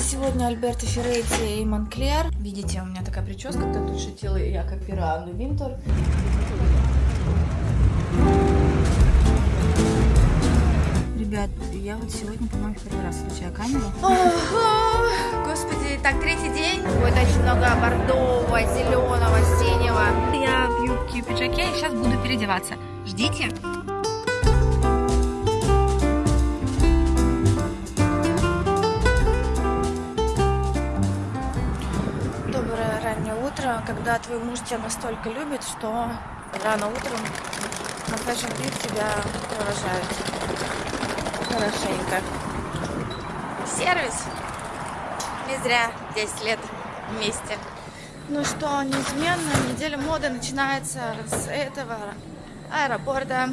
Сегодня Альберто Ферретти и Монклер. Видите, у меня такая прическа, кто тут шутил, я как Пиранну Винтер. Ребят, я вот сегодня, по-моему, первый раз включаю камеру. Господи, так, третий день. Будет очень много бордового, зеленого, синего. Я в юбке и пиджаке и сейчас буду переодеваться. Ждите. Когда твой муж тебя настолько любит, что рано утром на Fashion Week тебя провожают хорошенько. Сервис. Не зря 10 лет вместе. Ну что, неизменно, неделя моды начинается с этого аэропорта.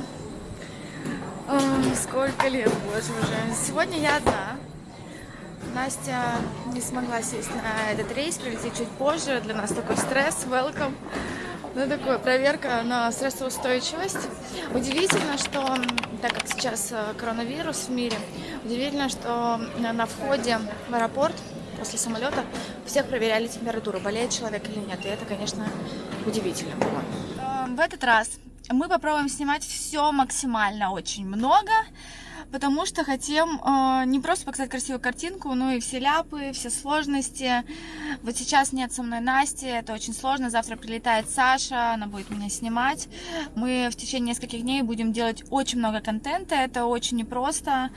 О, сколько лет, боже уже. Сегодня я одна. Настя не смогла сесть на этот рейс, прилететь чуть позже. Для нас такой стресс, welcome. Ну, такое, проверка на стрессоустойчивость. Удивительно, что, так как сейчас э, коронавирус в мире, удивительно, что на входе в аэропорт после самолета всех проверяли температуру, болеет человек или нет. И это, конечно, удивительно было. Э, в этот раз мы попробуем снимать все максимально очень много потому что хотим э, не просто показать красивую картинку, но и все ляпы, все сложности. Вот сейчас нет со мной Насти, это очень сложно. Завтра прилетает Саша, она будет меня снимать. Мы в течение нескольких дней будем делать очень много контента, это очень непросто.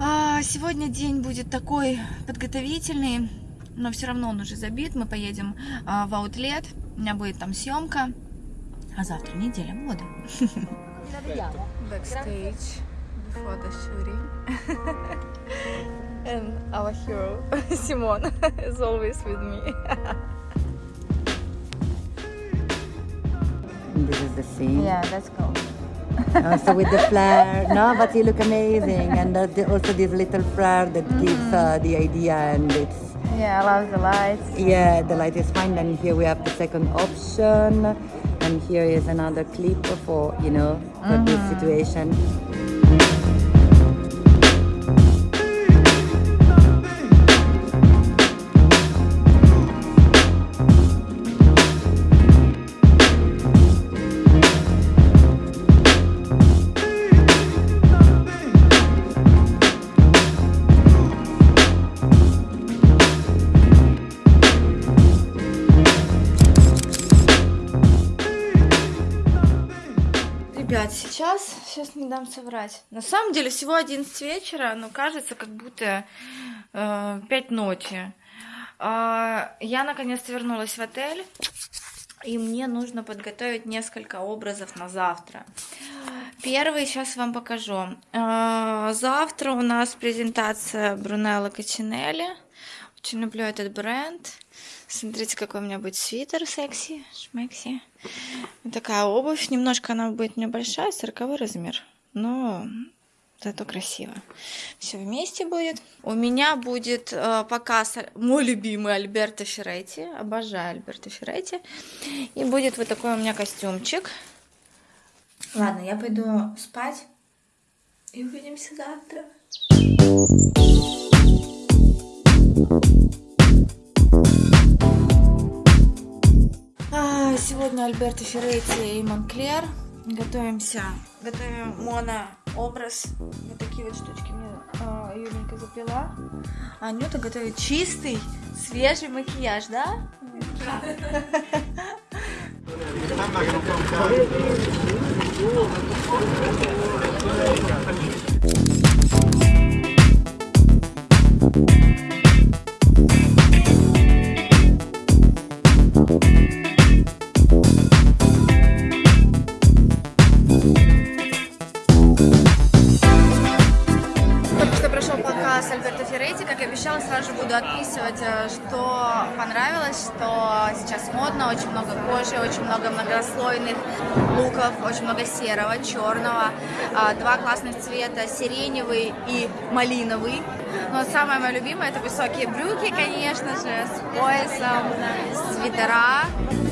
А, сегодня день будет такой подготовительный, но все равно он уже забит. Мы поедем а, в аутлет, у меня будет там съемка. А завтра неделя моды. Backstage. For the shooting. and our hero, Simon, is always with me. this is the scene. Yeah, let's go. also with the flare, no, but you look amazing, and uh, the, also this little flare that mm -hmm. gives uh, the idea, and it's yeah, I love the lights. Yeah, the light is fine. And here we have the second option, and here is another clip for you know for mm -hmm. this mm-hmm. Situation. сейчас, сейчас не дам соврать. На самом деле всего 11 вечера, но кажется, как будто э, 5 ночи. Э, я наконец-то вернулась в отель, и мне нужно подготовить несколько образов на завтра. Первый сейчас вам покажу. Э, завтра у нас презентация Брунелло Качинелли. Очень люблю этот бренд. Смотрите, какой у меня будет свитер секси, шмекси. Такая обувь. Немножко она будет небольшая, 40 размер. Но зато красиво. Все вместе будет. У меня будет э, показ мой любимый Альберто Ферретти. Обожаю Альберто Ферретти. И будет вот такой у меня костюмчик. Ладно, я пойду спать. И увидимся завтра. Сегодня Альберто Ферретти и Монклер. Готовимся, готовим моно-образ. Вот такие вот штучки мне Юленька заплела. А Анюта готовит чистый, свежий макияж, да? что серого, черного, а, два классных цвета, сиреневый и малиновый. Но самое мое любимое это высокие брюки, конечно же, с поясом, свитера.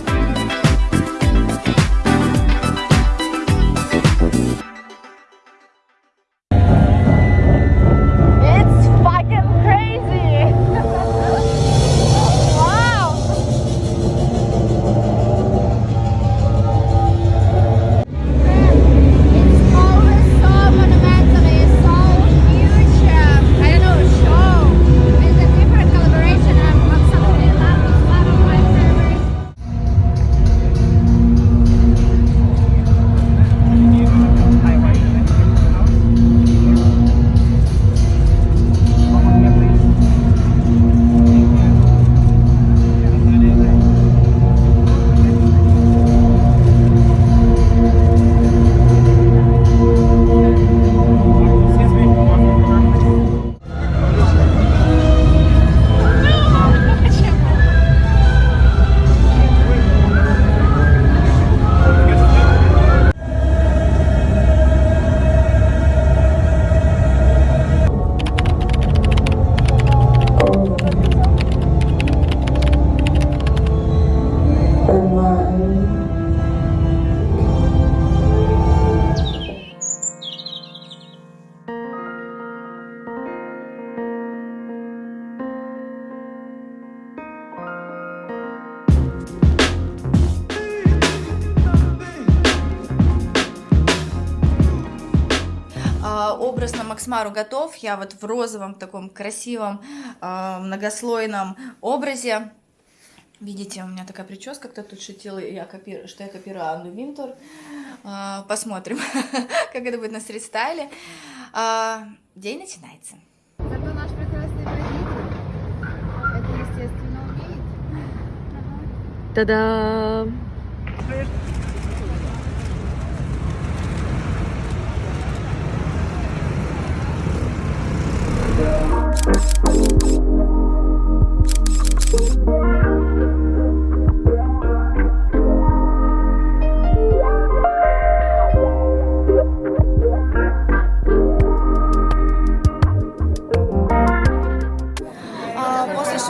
Образ на Максмару готов. Я вот в розовом таком красивом э, многослойном образе. Видите, у меня такая прическа, кто тут шутил, я копирую, что я копирую Анну Винтур. Э, посмотрим, как это будет на стрит-стайле. Э, день начинается. Зато наш прекрасный водитель это, естественно, умеет. Та-дам!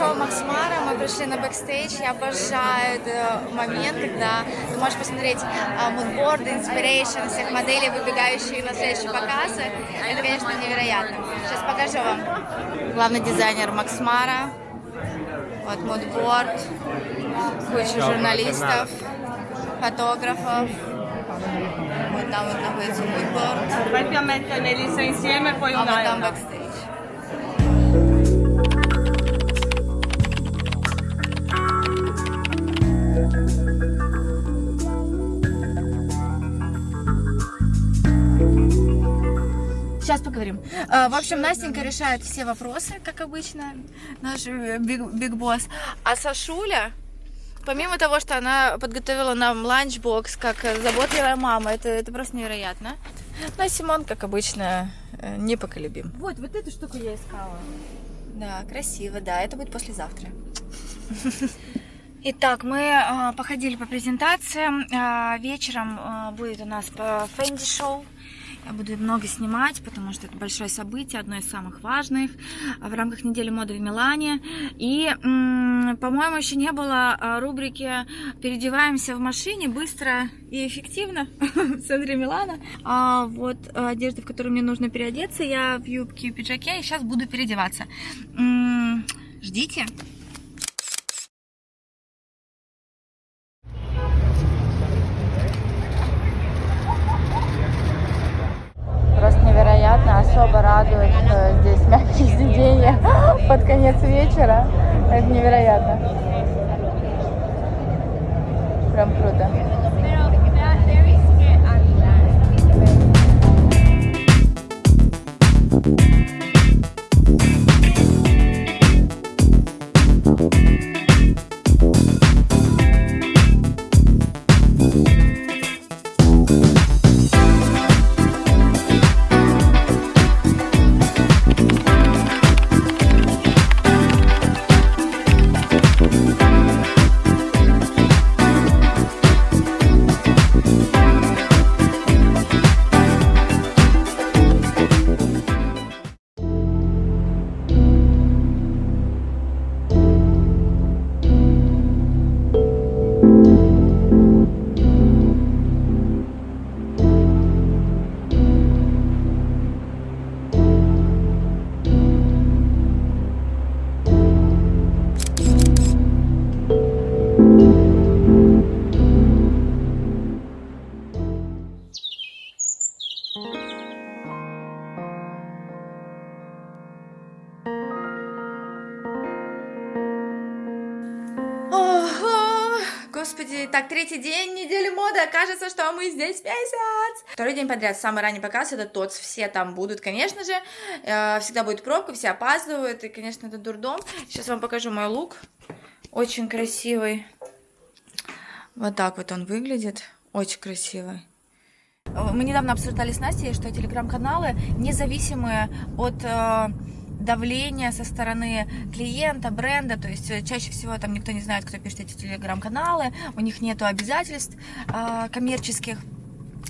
Шоу Max Mara мы пришли на бэкстейдж. Я обожаю этот момент, когда ты можешь посмотреть а, мудборды, inspiration всех моделей, выбегающие на следующие показы. Это, конечно, невероятно. Сейчас покажу вам. Главный дизайнер Max Mara. Вот мудборд. Куча журналистов, фотографов. Вот там вот находится мудборд. Più metterli insieme poi А вот Сейчас поговорим. А, В общем, Настенька решает все вопросы, как обычно, наш э, big, big boss. А Сашуля, помимо того, что она подготовила нам ланчбокс, как э, заботливая мама, это, это просто невероятно. Ну, а Симон, как обычно, э, непоколебим. Вот, вот эту штуку я искала. Да, красиво, да, это будет послезавтра. Итак, мы а, походили по презентациям. А, вечером а, будет у нас по Fendi шоу. Буду много снимать, потому что это большое событие, одно из самых важных а, в рамках недели моды в Милане. И, по-моему, еще не было а, рубрики «Переодеваемся в машине быстро и эффективно» в центре Милана. А, вот а, одежда, в которую мне нужно переодеться. Я в юбке и пиджаке, и сейчас буду переодеваться. Ждите. Просто невероятно, особо радует, что здесь мягкие сиденья под конец вечера. Это невероятно. Прям круто. Третий день недели моды, окажется, что мы здесь месяц. Второй день подряд, самый ранний показ, это ТОЦ, все там будут, конечно же, Э, всегда будет пробка, все опаздывают, и, конечно, это дурдом. Сейчас вам покажу мой лук, очень красивый. Вот так вот он выглядит, очень красивый. Мы недавно обсуждали с Настей, что телеграм-каналы независимые от давления со стороны клиента, бренда, то есть э, чаще всего там никто не знает, кто пишет эти телеграм-каналы, у них нету обязательств э, коммерческих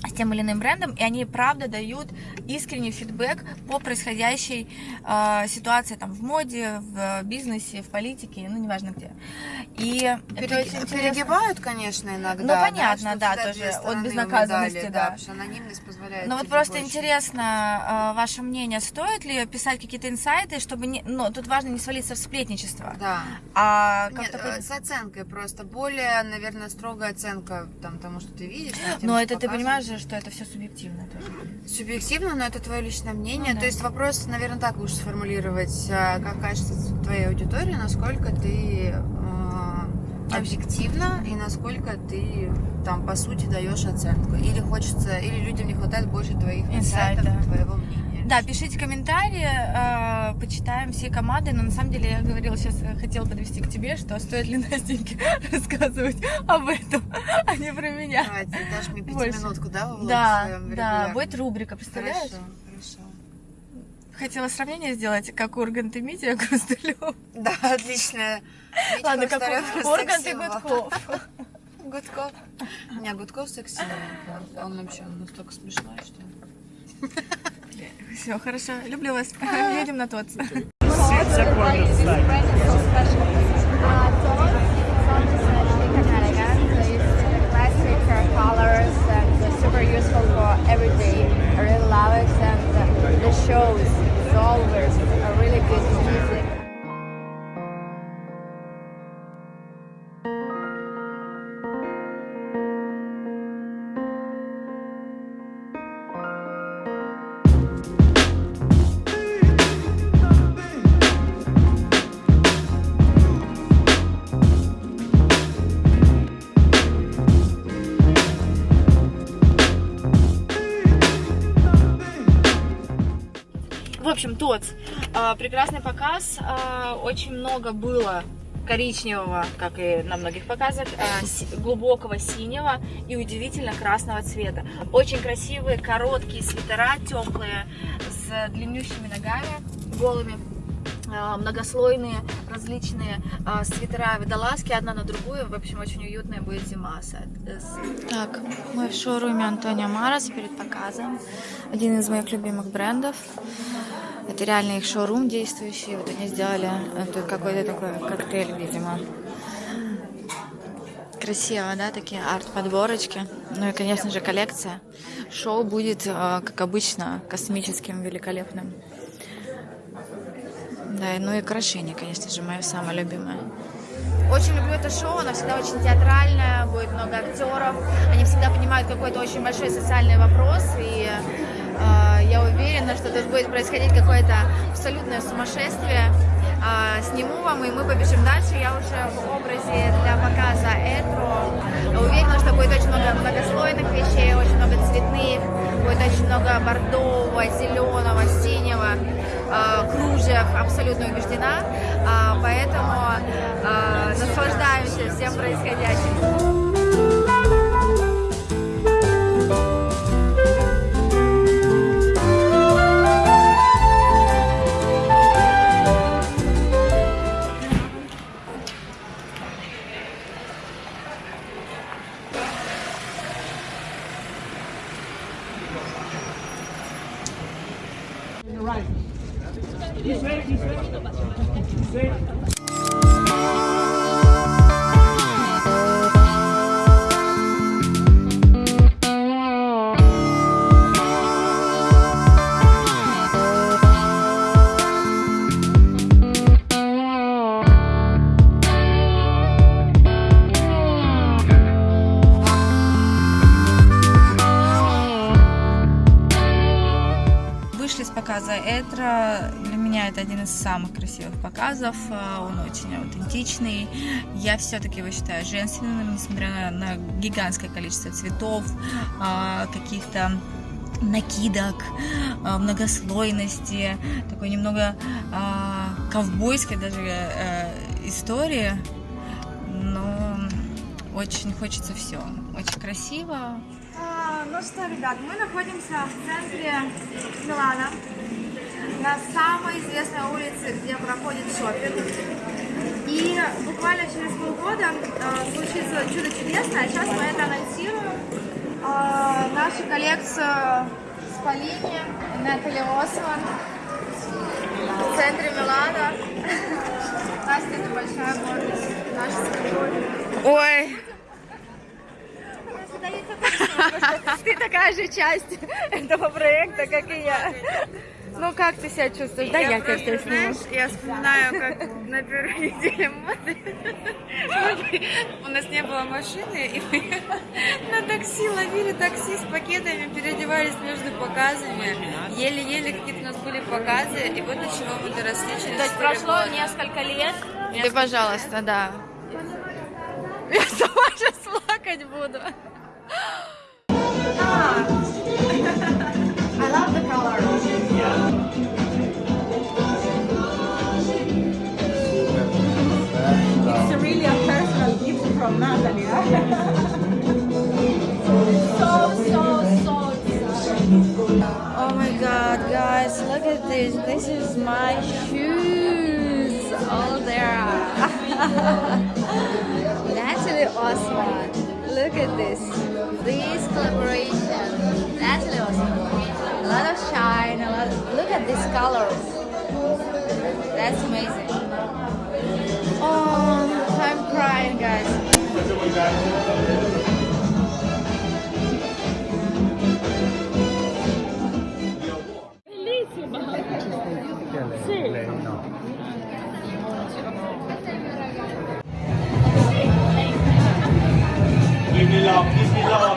с тем или иным брендом, и они правда дают искренний фидбэк по происходящей э, ситуации там в моде, в бизнесе, в политике, ну неважно где. И очень интересно. Перегибают, конечно, иногда. Ну, понятно, да, всегда тоже от безнаказанности, медали, да. что анонимность позволяет. Ну вот просто больше. интересно э, ваше мнение, стоит ли писать какие-то инсайты, чтобы не, ну тут важно не свалиться в сплетничество, Да. а Нет, как-то э, с оценкой просто. Более, наверное, строгая оценка там, тому, что ты видишь. тем, Но это ты показывают. Же, что это все субъективно тоже. Субъективно, но это твое личное мнение. Ну да. То есть вопрос, наверное, так лучше сформулировать, а, как кажется твоей аудитории, насколько ты э, объективна и насколько ты там по сути даешь оценку. Или хочется, или людям не хватает больше твоих инсайтов, твоего мнения. Да, пишите комментарии, э, почитаем все команды, но на самом деле я говорила сейчас, э, хотела подвести к тебе, что стоит ли Настеньке рассказывать об этом, а не про меня. Давай, ты дашь мне пятиминутку, да, Да, да, будет рубрика, представляешь? Хорошо, хорошо. Хотела сравнение сделать, как Ургант и Митя Хрусталев. Да, отлично. Ладно, как Ургант и. Гудков. Гудков. Не, Гудков секси. Он вообще настолько смешной, что... Все, хорошо, люблю вас. Едем на тот. colors and super useful for and the shows is always общем, тот прекрасный показ. а, Очень много было коричневого, как и на многих показах, а, глубокого синего и удивительно красного цвета. Очень красивые короткие свитера, теплые, с длиннющими ногами, голыми. многослойные различные а, свитера водолазки одна на другую. В общем, очень уютная будет зима. Так, мы в шоуруме Антонио Марас перед показом. Один из моих любимых брендов. Это реально их шоурум действующий. Вот они сделали это какой-то такой коктейль, видимо. Красиво, да, такие арт-подборочки. Ну и, конечно же, коллекция. Шоу будет, э, как обычно, космическим, великолепным. Да, ну и украшения, конечно же, мое самое любимое. Очень люблю это шоу, оно всегда очень театральное, будет много актеров. Они всегда понимают какой-то очень большой социальный вопрос, и э, я уверена, что тут будет происходить какое-то абсолютное сумасшествие. А, сниму вам, и мы побежим дальше. Я уже в образе для показа Этро. Уверена, что будет очень много многослойных вещей, очень много цветных, будет очень много бордового, зеленого, синего, а, кружев, абсолютно убеждена. А, Поэтому а, наслаждаемся всем происходящим. Это один из самых красивых показов. А, Он очень аутентичный. Я все-таки его считаю женственным, несмотря на, гигантское количество цветов, а, каких-то накидок, а, многослойности, такой немного а, ковбойской даже э, истории. Но очень хочется все. Очень красиво, ну что, ребят, мы находимся в центре Милана, на самой известной улице, где проходит шопинг. И буквально через полгода э, случится чудо чудесное. Сейчас мы это анонсируем. Э, нашу коллекцию Спалини, Натали Осман в центре Милана. Настя, это большая гордость. Наша. Ой, ты такая же часть этого проекта, как и я. Ну как ты себя чувствуешь? Да, я, тебя просто, знаешь, я вспоминаю, как на первой неделе моды у нас не было машины, и мы на такси ловили такси с пакетами, переодевались между показами, еле-еле какие-то у нас были показы, и вот до чего мы доросли через То есть прошло года. несколько лет. Ты, пожалуйста, да. Я сама сейчас плакать буду. Oh my god, guys, look at this. This is my shoes. Oh, there. That's really awesome. Look at this. This collaboration. Really awesome. A lot of shine. A lot. of... look at these colors. That's amazing. Oh, I'm crying, guys. Bellissima! Sì. Lei no. Give me love, give me love.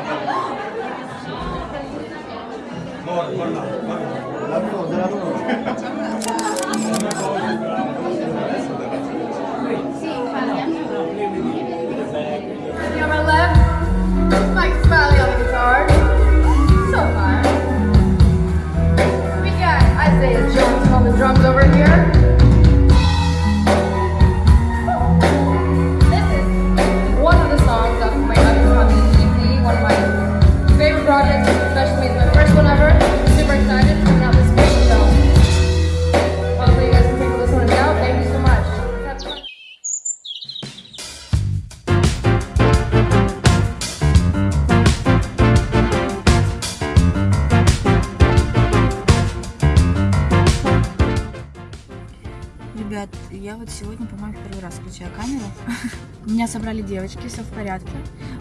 Ребят, я вот сегодня, по-моему, первый раз включаю камеру. Меня собрали девочки, все в порядке.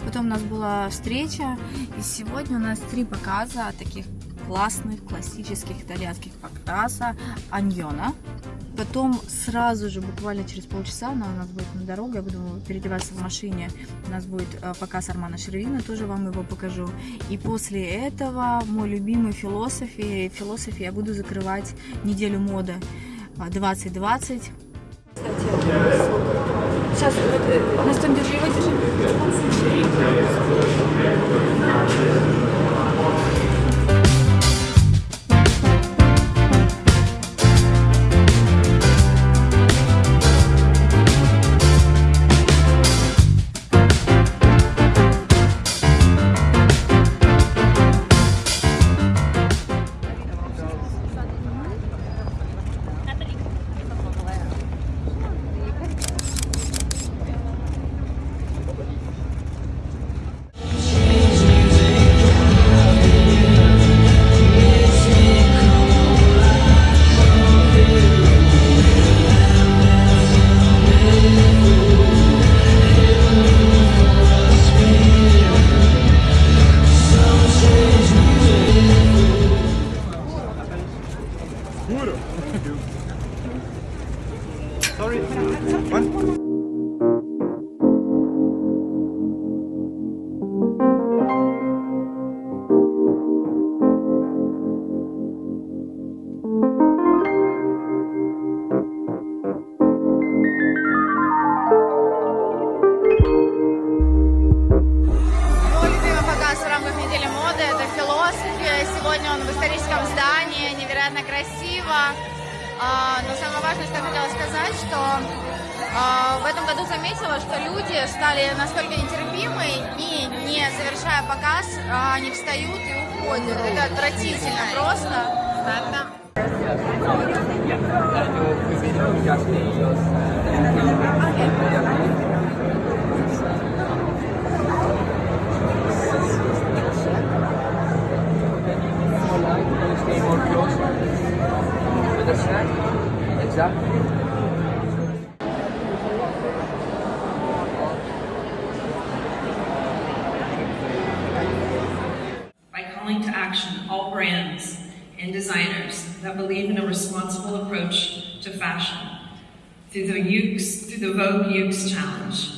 Потом у нас была встреча, и сегодня у нас три показа таких классных классических итальянских показа Аньона. Потом сразу же, буквально через полчаса, она у нас будет на дорогу, я буду переодеваться в машине. У нас будет э, показ Армана Шервина, тоже вам его покажу. И после этого мой любимый философии, философии я буду закрывать неделю моды 2020. Сейчас, Настя, держи его, держи. Что люди стали настолько нетерпимы и не завершая показ, а, они встают и уходят. Это отвратительно просто. by calling believe in a responsible approach to fashion through the Ukes, through the Vogue Ukes Challenge,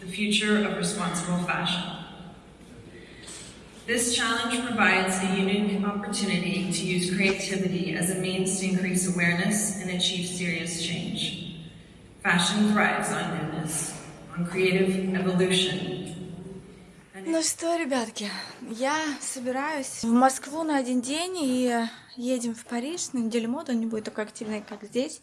the future of responsible fashion. This challenge provides a unique opportunity to use creativity as a means to increase awareness and achieve serious change. Fashion thrives on newness, on creative evolution, Ну что, ребятки, я собираюсь в Москву на один день и едем в Париж на неделю моды. Он не будет такой активный, как здесь,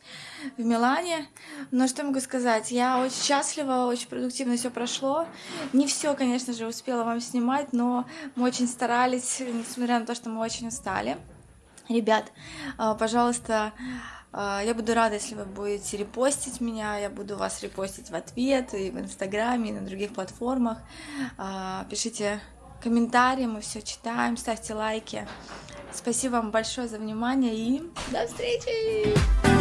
в Милане. Но что могу сказать? Я очень счастлива, очень продуктивно все прошло. Не все, конечно же, успела вам снимать, но мы очень старались, несмотря на то, что мы очень устали. Ребят, а, пожалуйста, я буду рада, если вы будете репостить меня, я буду вас репостить в ответ и в Инстаграме, и на других платформах. А, пишите комментарии, мы все читаем, ставьте лайки. Спасибо вам большое за внимание и до встречи!